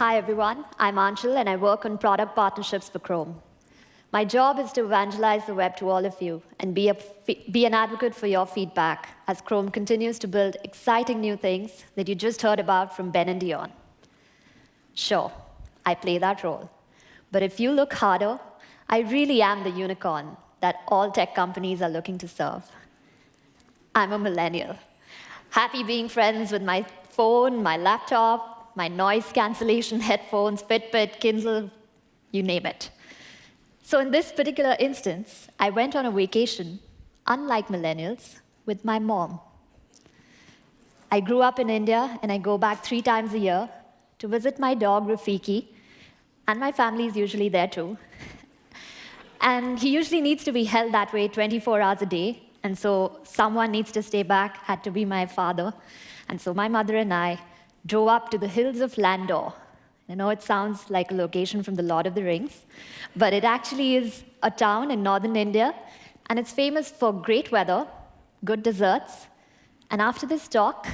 Hi, everyone. I'm Anshul, and I work on product partnerships for Chrome. My job is to evangelize the web to all of you and be, a, be an advocate for your feedback as Chrome continues to build exciting new things that you just heard about from Ben and Dion. Sure, I play that role. But if you look harder, I really am the unicorn that all tech companies are looking to serve. I'm a millennial, happy being friends with my phone, my laptop, my noise cancellation headphones, Fitbit, Kindle, you name it. So in this particular instance, I went on a vacation, unlike millennials, with my mom. I grew up in India, and I go back three times a year to visit my dog, Rafiki, and my family is usually there too. and he usually needs to be held that way 24 hours a day, and so someone needs to stay back, had to be my father. And so my mother and I drove up to the hills of Landour, I know it sounds like a location from The Lord of the Rings, but it actually is a town in northern India, and it's famous for great weather, good desserts, and after this talk,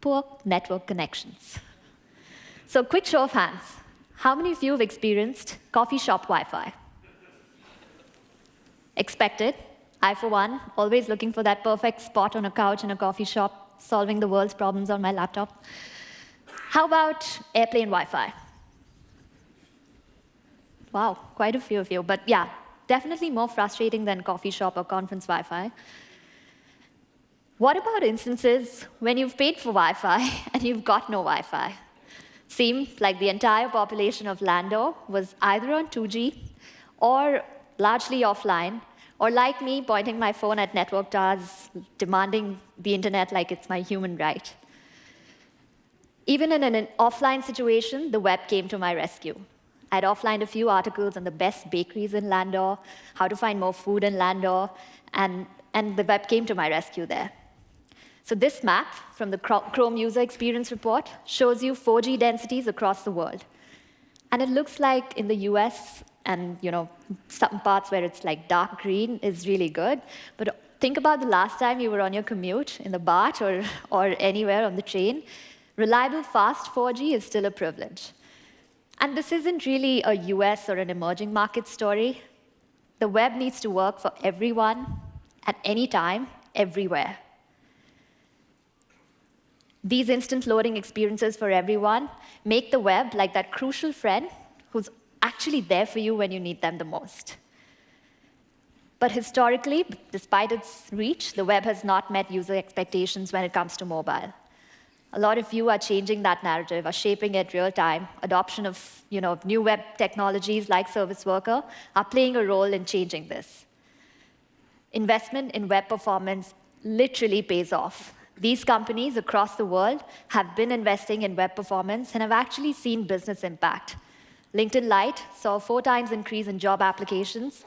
poor network connections. So quick show of hands. How many of you have experienced coffee shop Wi-Fi? Expected. I, for one, always looking for that perfect spot on a couch in a coffee shop, solving the world's problems on my laptop. How about airplane Wi-Fi? Wow, quite a few of you. But yeah, definitely more frustrating than coffee shop or conference Wi-Fi. What about instances when you've paid for Wi-Fi and you've got no Wi-Fi? Seems like the entire population of Landour was either on 2G or largely offline, or like me, pointing my phone at network towers, demanding the internet like it's my human right. Even in an offline situation, the web came to my rescue. I'd offlined a few articles on the best bakeries in Landour, how to find more food in Landour, and, and the web came to my rescue there. So this map from the Chrome User Experience Report shows you 4G densities across the world. And it looks like in the US and you know some parts where it's like dark green is really good. But think about the last time you were on your commute in the BART or, or anywhere on the train reliable fast 4G is still a privilege. And this isn't really a US or an emerging market story. The web needs to work for everyone, at any time, everywhere. These instant loading experiences for everyone make the web like that crucial friend who's actually there for you when you need them the most. But historically, despite its reach, the web has not met user expectations when it comes to mobile. A lot of you are changing that narrative, are shaping it real time. Adoption of you know, new web technologies like Service Worker are playing a role in changing this. Investment in web performance literally pays off. These companies across the world have been investing in web performance and have actually seen business impact. LinkedIn Lite saw four times increase in job applications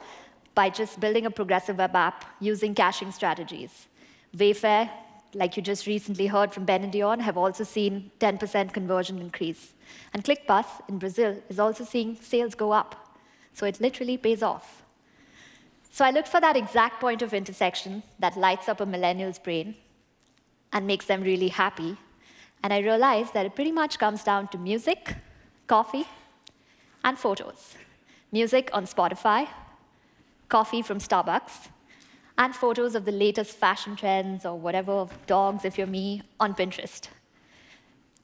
by just building a progressive web app using caching strategies. Wayfair like you just recently heard from Ben and Dion, have also seen 10% conversion increase. And ClickBus in Brazil is also seeing sales go up. So it literally pays off. So I looked for that exact point of intersection that lights up a millennial's brain and makes them really happy. And I realized that it pretty much comes down to music, coffee, and photos. Music on Spotify, coffee from Starbucks, and photos of the latest fashion trends or whatever, of dogs if you're me, on Pinterest.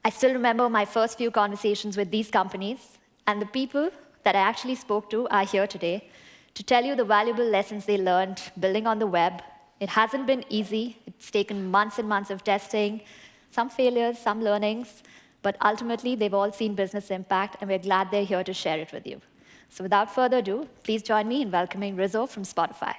I still remember my first few conversations with these companies, and the people that I actually spoke to are here today to tell you the valuable lessons they learned building on the web. It hasn't been easy. It's taken months and months of testing, some failures, some learnings, but ultimately, they've all seen business impact, and we're glad they're here to share it with you. So without further ado, please join me in welcoming Rizzo from Spotify.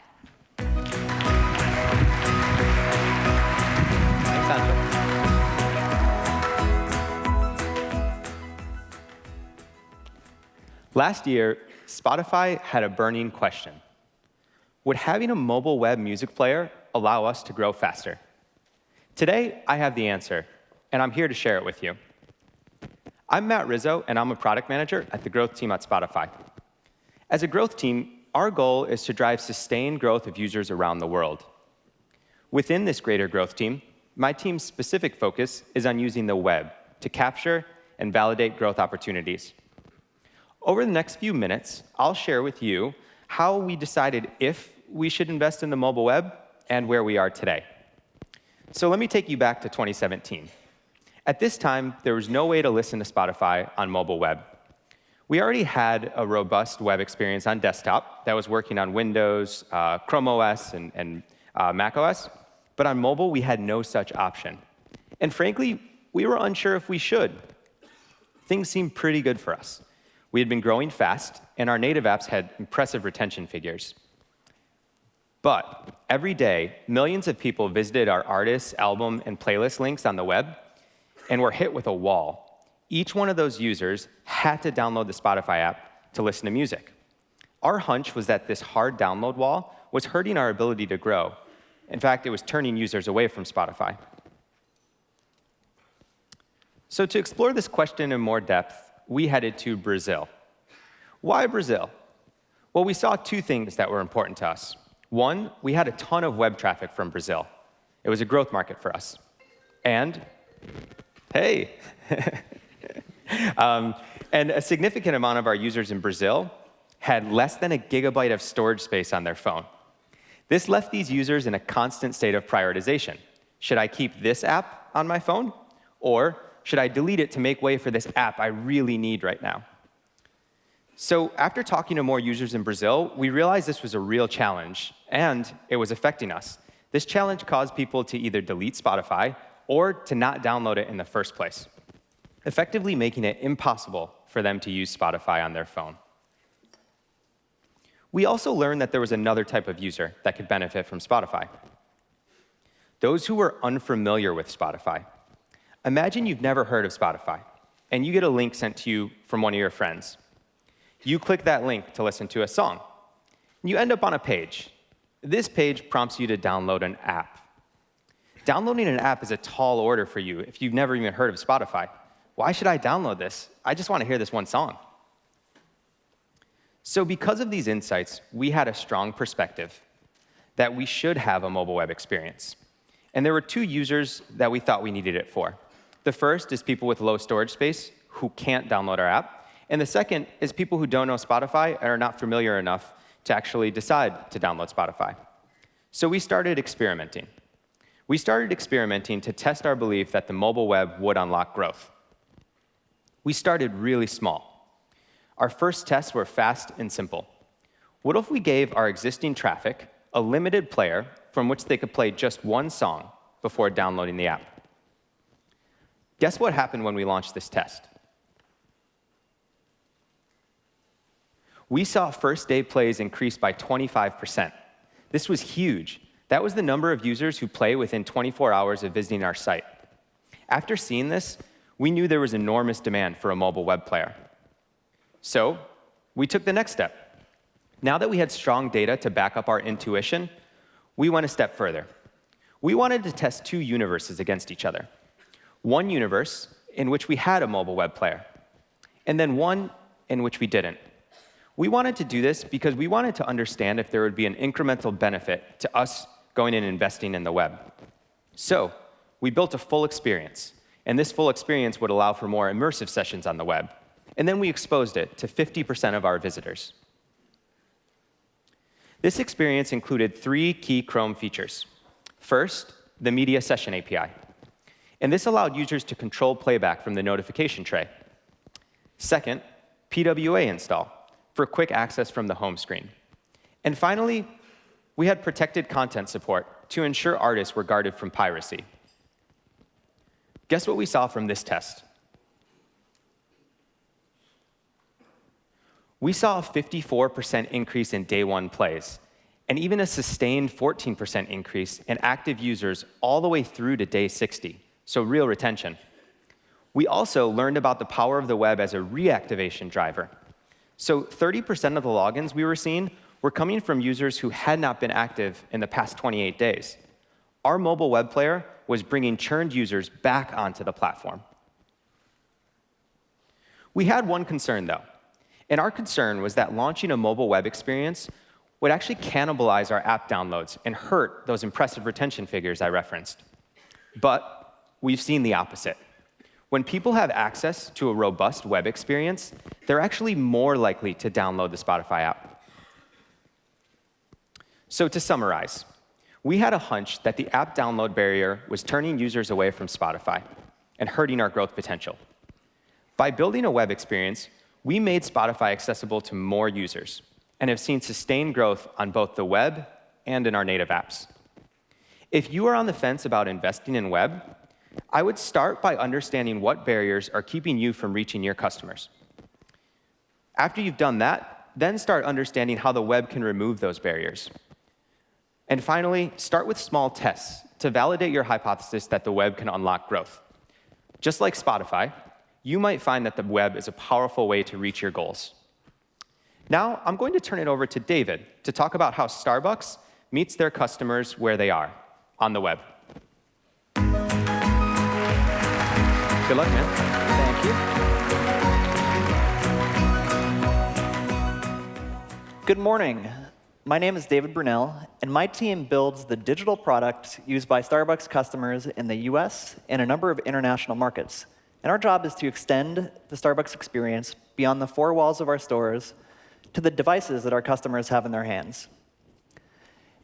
Last year, Spotify had a burning question. Would having a mobile web music player allow us to grow faster? Today, I have the answer, and I'm here to share it with you. I'm Matt Rizzo, and I'm a product manager at the growth team at Spotify. As a growth team, our goal is to drive sustained growth of users around the world. Within this greater growth team, my team's specific focus is on using the web to capture and validate growth opportunities. Over the next few minutes, I'll share with you how we decided if we should invest in the mobile web and where we are today. So let me take you back to 2017. At this time, there was no way to listen to Spotify on mobile web. We already had a robust web experience on desktop that was working on Windows, uh, Chrome OS, and, and uh, Mac OS, but on mobile, we had no such option. And frankly, we were unsure if we should. Things seemed pretty good for us. We had been growing fast, and our native apps had impressive retention figures. But every day, millions of people visited our artists, album, and playlist links on the web and we were hit with a wall each one of those users had to download the Spotify app to listen to music. Our hunch was that this hard download wall was hurting our ability to grow. In fact, it was turning users away from Spotify. So to explore this question in more depth, we headed to Brazil. Why Brazil? Well, we saw two things that were important to us. One, we had a ton of web traffic from Brazil. It was a growth market for us. And, hey, um, and a significant amount of our users in Brazil had less than a gigabyte of storage space on their phone. This left these users in a constant state of prioritization. Should I keep this app on my phone? Or should I delete it to make way for this app I really need right now? So after talking to more users in Brazil, we realized this was a real challenge, and it was affecting us. This challenge caused people to either delete Spotify or to not download it in the first place effectively making it impossible for them to use Spotify on their phone. We also learned that there was another type of user that could benefit from Spotify. Those who were unfamiliar with Spotify. Imagine you've never heard of Spotify, and you get a link sent to you from one of your friends. You click that link to listen to a song. And you end up on a page. This page prompts you to download an app. Downloading an app is a tall order for you if you've never even heard of Spotify. Why should I download this? I just want to hear this one song. So, because of these insights, we had a strong perspective that we should have a mobile web experience. And there were two users that we thought we needed it for. The first is people with low storage space who can't download our app. And the second is people who don't know Spotify and are not familiar enough to actually decide to download Spotify. So we started experimenting. We started experimenting to test our belief that the mobile web would unlock growth. We started really small. Our first tests were fast and simple. What if we gave our existing traffic a limited player from which they could play just one song before downloading the app? Guess what happened when we launched this test? We saw first day plays increase by 25%. This was huge. That was the number of users who play within 24 hours of visiting our site. After seeing this, we knew there was enormous demand for a mobile web player. So we took the next step. Now that we had strong data to back up our intuition, we went a step further. We wanted to test two universes against each other. One universe in which we had a mobile web player, and then one in which we didn't. We wanted to do this because we wanted to understand if there would be an incremental benefit to us going in and investing in the web. So we built a full experience and this full experience would allow for more immersive sessions on the web. And then we exposed it to 50% of our visitors. This experience included three key Chrome features. First, the Media Session API. And this allowed users to control playback from the notification tray. Second, PWA install for quick access from the home screen. And finally, we had protected content support to ensure artists were guarded from piracy. Guess what we saw from this test? We saw a 54% increase in day one plays, and even a sustained 14% increase in active users all the way through to day 60, so real retention. We also learned about the power of the web as a reactivation driver. So 30% of the logins we were seeing were coming from users who had not been active in the past 28 days. Our mobile web player was bringing churned users back onto the platform. We had one concern, though, and our concern was that launching a mobile web experience would actually cannibalize our app downloads and hurt those impressive retention figures I referenced. But we've seen the opposite. When people have access to a robust web experience, they're actually more likely to download the Spotify app. So to summarize, we had a hunch that the app download barrier was turning users away from Spotify and hurting our growth potential. By building a web experience, we made Spotify accessible to more users and have seen sustained growth on both the web and in our native apps. If you are on the fence about investing in web, I would start by understanding what barriers are keeping you from reaching your customers. After you've done that, then start understanding how the web can remove those barriers. And finally, start with small tests to validate your hypothesis that the web can unlock growth. Just like Spotify, you might find that the web is a powerful way to reach your goals. Now, I'm going to turn it over to David to talk about how Starbucks meets their customers where they are, on the web. Good luck, man. Thank you. Good morning. My name is David Brunelle, and my team builds the digital product used by Starbucks customers in the US and a number of international markets. And our job is to extend the Starbucks experience beyond the four walls of our stores to the devices that our customers have in their hands.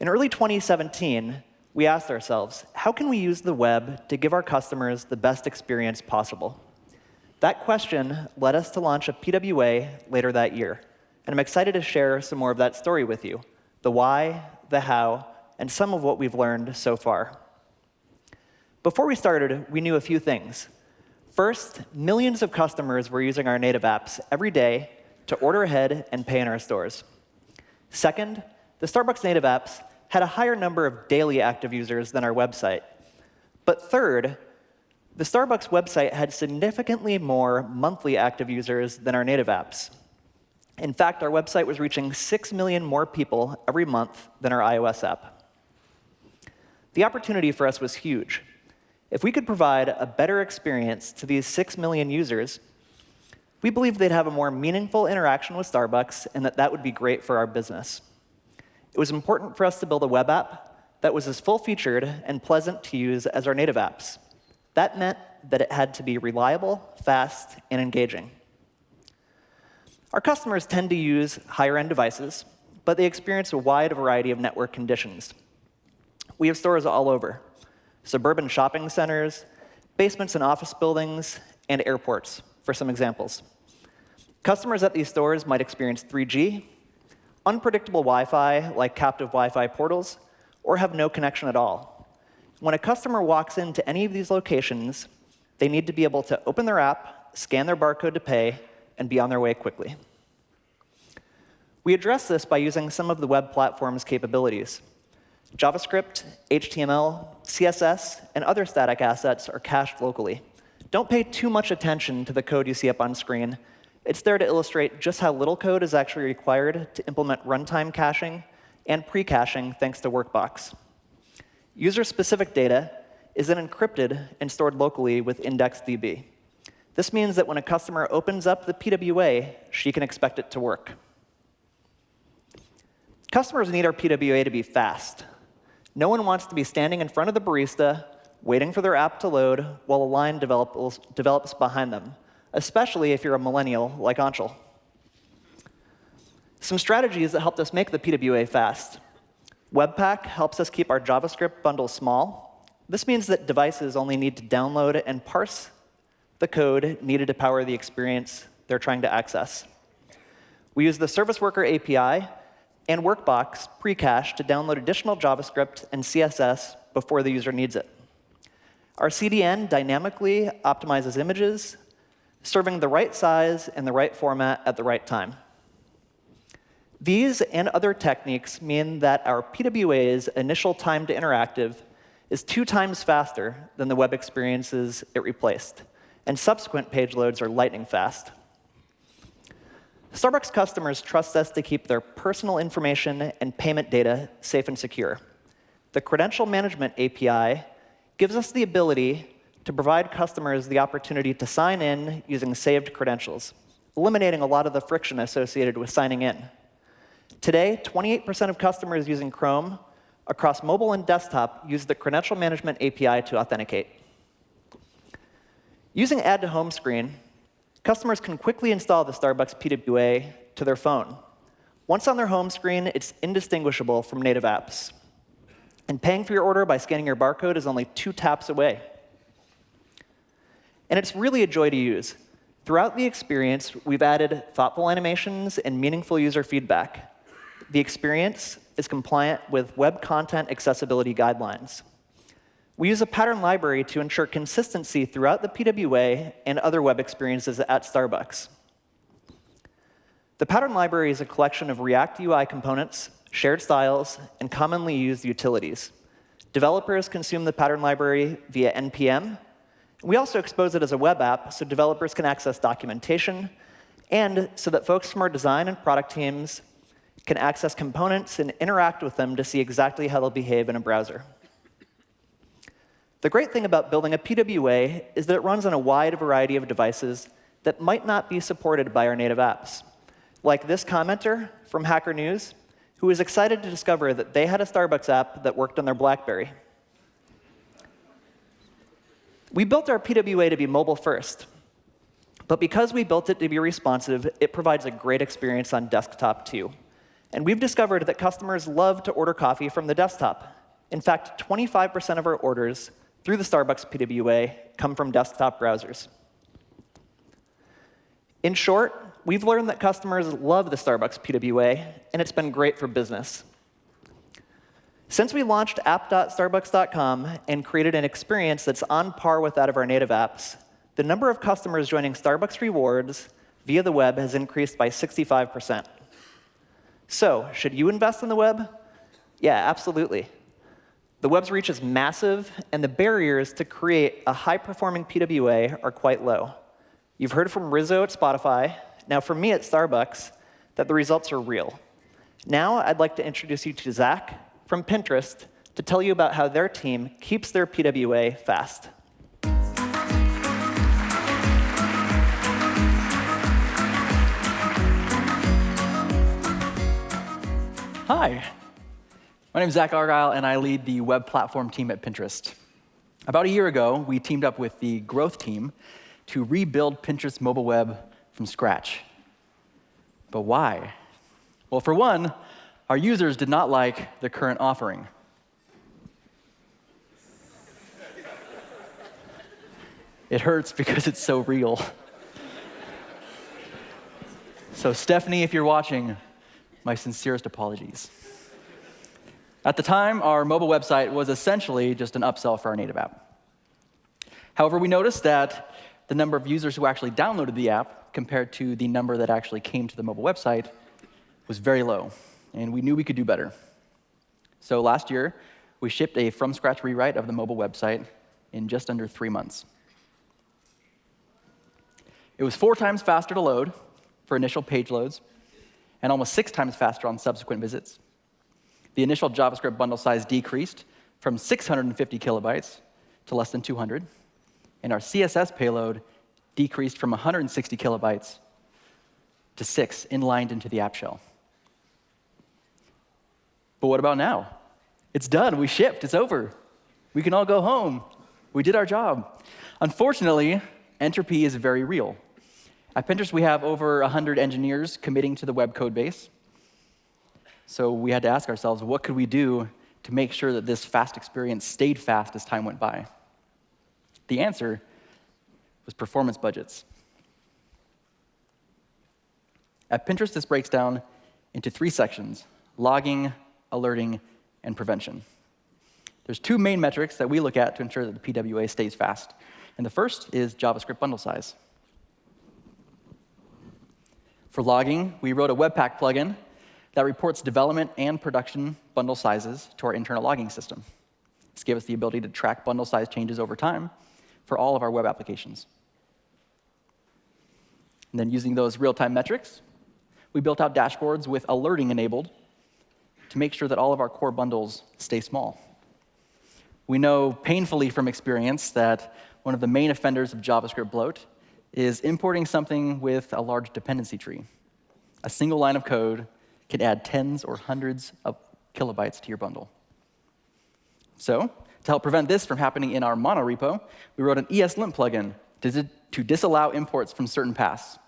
In early 2017, we asked ourselves, how can we use the web to give our customers the best experience possible? That question led us to launch a PWA later that year. And I'm excited to share some more of that story with you the why, the how, and some of what we've learned so far. Before we started, we knew a few things. First, millions of customers were using our native apps every day to order ahead and pay in our stores. Second, the Starbucks native apps had a higher number of daily active users than our website. But third, the Starbucks website had significantly more monthly active users than our native apps. In fact, our website was reaching 6 million more people every month than our iOS app. The opportunity for us was huge. If we could provide a better experience to these 6 million users, we believed they'd have a more meaningful interaction with Starbucks and that that would be great for our business. It was important for us to build a web app that was as full-featured and pleasant to use as our native apps. That meant that it had to be reliable, fast, and engaging. Our customers tend to use higher-end devices, but they experience a wide variety of network conditions. We have stores all over, suburban shopping centers, basements and office buildings, and airports, for some examples. Customers at these stores might experience 3G, unpredictable Wi-Fi, like captive Wi-Fi portals, or have no connection at all. When a customer walks into any of these locations, they need to be able to open their app, scan their barcode to pay, and be on their way quickly. We address this by using some of the web platform's capabilities. JavaScript, HTML, CSS, and other static assets are cached locally. Don't pay too much attention to the code you see up on screen, it's there to illustrate just how little code is actually required to implement runtime caching and pre-caching thanks to Workbox. User-specific data is then encrypted and stored locally with IndexedDB. This means that when a customer opens up the PWA, she can expect it to work. Customers need our PWA to be fast. No one wants to be standing in front of the barista, waiting for their app to load while a line develops, develops behind them especially if you're a millennial like Anshul. Some strategies that helped us make the PWA fast. Webpack helps us keep our JavaScript bundle small. This means that devices only need to download and parse the code needed to power the experience they're trying to access. We use the Service Worker API and Workbox pre-cache to download additional JavaScript and CSS before the user needs it. Our CDN dynamically optimizes images, serving the right size and the right format at the right time. These and other techniques mean that our PWA's initial time to interactive is two times faster than the web experiences it replaced, and subsequent page loads are lightning fast. Starbucks customers trust us to keep their personal information and payment data safe and secure. The Credential Management API gives us the ability to provide customers the opportunity to sign in using saved credentials, eliminating a lot of the friction associated with signing in. Today, 28% of customers using Chrome across mobile and desktop use the Credential Management API to authenticate. Using Add to Home Screen, customers can quickly install the Starbucks PWA to their phone. Once on their home screen, it's indistinguishable from native apps. And paying for your order by scanning your barcode is only two taps away. And it's really a joy to use. Throughout the experience, we've added thoughtful animations and meaningful user feedback. The experience is compliant with Web Content Accessibility Guidelines. We use a pattern library to ensure consistency throughout the PWA and other web experiences at Starbucks. The pattern library is a collection of React UI components, shared styles, and commonly used utilities. Developers consume the pattern library via NPM. We also expose it as a web app so developers can access documentation and so that folks from our design and product teams can access components and interact with them to see exactly how they'll behave in a browser. The great thing about building a PWA is that it runs on a wide variety of devices that might not be supported by our native apps. Like this commenter from Hacker News, who was excited to discover that they had a Starbucks app that worked on their BlackBerry. We built our PWA to be mobile first. But because we built it to be responsive, it provides a great experience on desktop too. And we've discovered that customers love to order coffee from the desktop. In fact, 25% of our orders through the Starbucks PWA come from desktop browsers. In short, we've learned that customers love the Starbucks PWA, and it's been great for business. Since we launched app.starbucks.com and created an experience that's on par with that of our native apps, the number of customers joining Starbucks Rewards via the web has increased by 65%. So, should you invest in the web? Yeah, absolutely. The web's reach is massive, and the barriers to create a high-performing PWA are quite low. You've heard from Rizzo at Spotify, now from me at Starbucks, that the results are real. Now I'd like to introduce you to Zach from Pinterest to tell you about how their team keeps their PWA fast. Hi, my name is Zach Argyle, and I lead the web platform team at Pinterest. About a year ago, we teamed up with the growth team to rebuild Pinterest mobile web from scratch. But why? Well, for one, our users did not like the current offering. It hurts because it's so real. So, Stephanie, if you're watching, my sincerest apologies. At the time, our mobile website was essentially just an upsell for our native app. However, we noticed that the number of users who actually downloaded the app compared to the number that actually came to the mobile website was very low, and we knew we could do better. So last year, we shipped a from scratch rewrite of the mobile website in just under three months. It was four times faster to load for initial page loads, and almost six times faster on subsequent visits the initial JavaScript bundle size decreased from 650 kilobytes to less than 200, and our CSS payload decreased from 160 kilobytes to six, inlined into the app shell. But what about now? It's done. We shipped. It's over. We can all go home. We did our job. Unfortunately, entropy is very real. At Pinterest, we have over 100 engineers committing to the web code base. So we had to ask ourselves, what could we do to make sure that this fast experience stayed fast as time went by? The answer was performance budgets. At Pinterest, this breaks down into three sections logging, alerting, and prevention. There's two main metrics that we look at to ensure that the PWA stays fast. And the first is JavaScript bundle size. For logging, we wrote a Webpack plugin that reports development and production bundle sizes to our internal logging system. This gave us the ability to track bundle size changes over time for all of our web applications. And then using those real-time metrics, we built out dashboards with alerting enabled to make sure that all of our core bundles stay small. We know painfully from experience that one of the main offenders of JavaScript bloat is importing something with a large dependency tree. A single line of code can add tens or hundreds of kilobytes to your bundle. So, to help prevent this from happening in our mono repo, we wrote an ESLint plugin to to disallow imports from certain paths.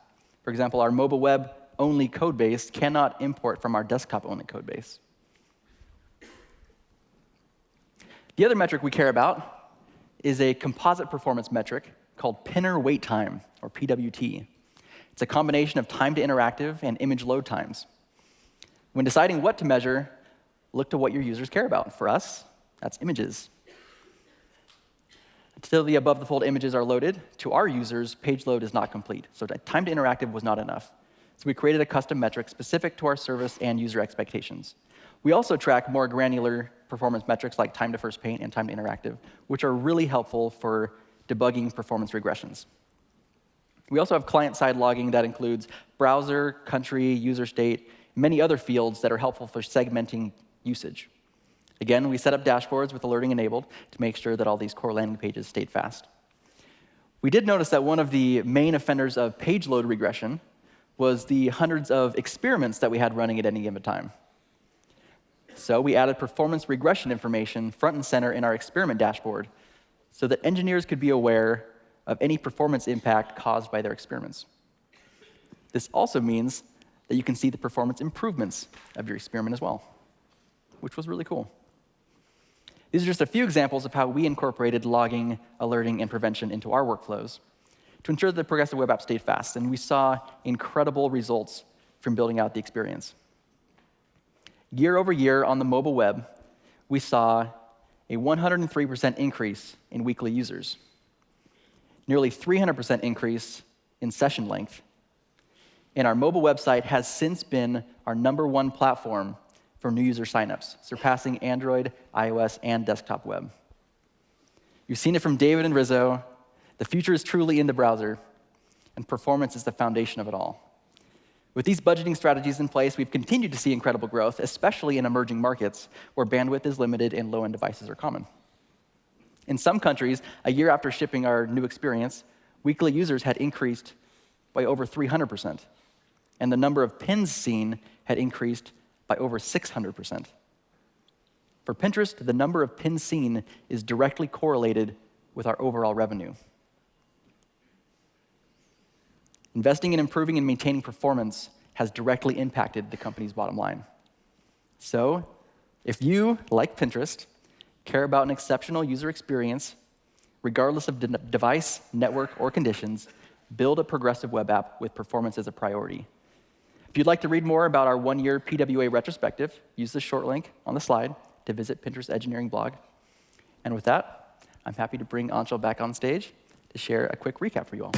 For example, our mobile web only code base cannot import from our desktop only code base. The other metric we care about is a composite performance metric called pinner wait time, or PWT. It's a combination of time to interactive and image load times. When deciding what to measure, look to what your users care about. For us, that's images. Until the above the fold images are loaded, to our users, page load is not complete. So time to interactive was not enough. So we created a custom metric specific to our service and user expectations. We also track more granular performance metrics like time to first paint and time to interactive, which are really helpful for debugging performance regressions. We also have client-side logging that includes browser, country, user state, many other fields that are helpful for segmenting usage. Again, we set up dashboards with alerting enabled to make sure that all these core landing pages stayed fast. We did notice that one of the main offenders of page load regression was the hundreds of experiments that we had running at any given time. So we added performance regression information front and center in our experiment dashboard so that engineers could be aware of any performance impact caused by their experiments. This also means that you can see the performance improvements of your experiment as well, which was really cool. These are just a few examples of how we incorporated logging, alerting, and prevention into our workflows to ensure that the progressive web app stayed fast, and we saw incredible results from building out the experience. Year over year on the mobile web, we saw a 103% increase in weekly users, nearly 300% increase in session length. And our mobile website has since been our number one platform for new user signups, surpassing Android, iOS, and desktop web. You've seen it from David and Rizzo. The future is truly in the browser, and performance is the foundation of it all. With these budgeting strategies in place, we've continued to see incredible growth, especially in emerging markets where bandwidth is limited and low end devices are common. In some countries, a year after shipping our new experience, weekly users had increased by over 300%, and the number of pins seen had increased by over 600%. For Pinterest, the number of pins seen is directly correlated with our overall revenue. Investing in improving and maintaining performance has directly impacted the company's bottom line. So, if you, like Pinterest, care about an exceptional user experience, regardless of de device, network, or conditions, build a progressive web app with performance as a priority. If you'd like to read more about our one year PWA retrospective, use the short link on the slide to visit Pinterest Engineering blog. And with that, I'm happy to bring Anshul back on stage to share a quick recap for you all.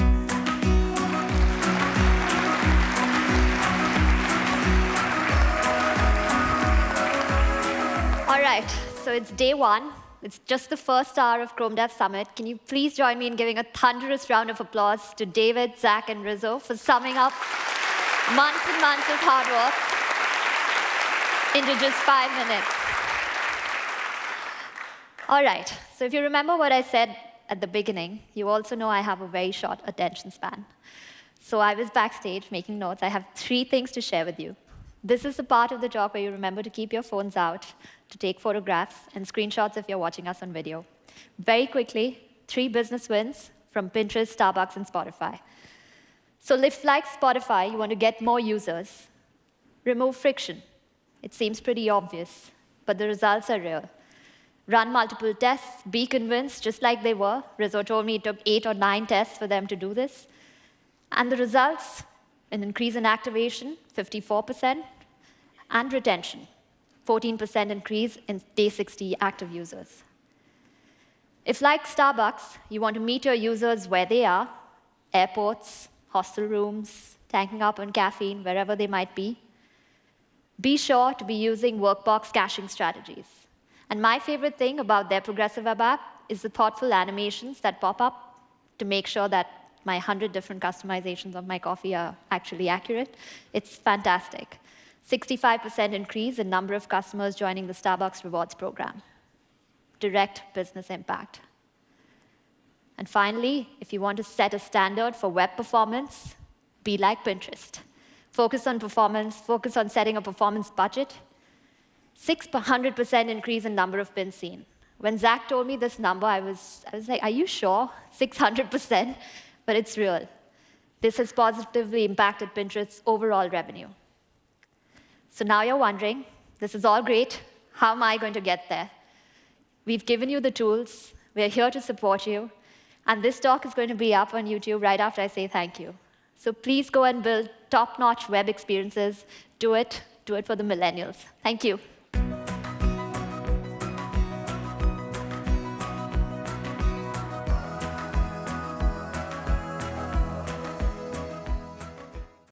All right, so it's day one. It's just the first hour of Chrome Dev Summit. Can you please join me in giving a thunderous round of applause to David, Zach, and Rizzo for summing up months and months of hard work into just five minutes. All right, so if you remember what I said at the beginning, you also know I have a very short attention span. So I was backstage making notes. I have three things to share with you. This is the part of the job where you remember to keep your phones out, to take photographs and screenshots if you're watching us on video. Very quickly, three business wins from Pinterest, Starbucks, and Spotify. So if, like Spotify, you want to get more users, remove friction. It seems pretty obvious, but the results are real. Run multiple tests, be convinced, just like they were. Rizzo told me it took eight or nine tests for them to do this. And the results an increase in activation, 54%, and retention, 14% increase in day 60 active users. If, like Starbucks, you want to meet your users where they are, airports, hostel rooms, tanking up on caffeine, wherever they might be, be sure to be using Workbox caching strategies. And my favorite thing about their progressive web app is the thoughtful animations that pop up to make sure that my 100 different customizations of my coffee are actually accurate. It's fantastic. 65% increase in number of customers joining the Starbucks Rewards program. Direct business impact. And finally, if you want to set a standard for web performance, be like Pinterest. Focus on performance, focus on setting a performance budget. 600% increase in number of pins seen. When Zach told me this number, I was, I was like, are you sure? 600%? but it's real. This has positively impacted Pinterest's overall revenue. So now you're wondering, this is all great. How am I going to get there? We've given you the tools. We're here to support you. And this talk is going to be up on YouTube right after I say thank you. So please go and build top-notch web experiences. Do it. Do it for the millennials. Thank you.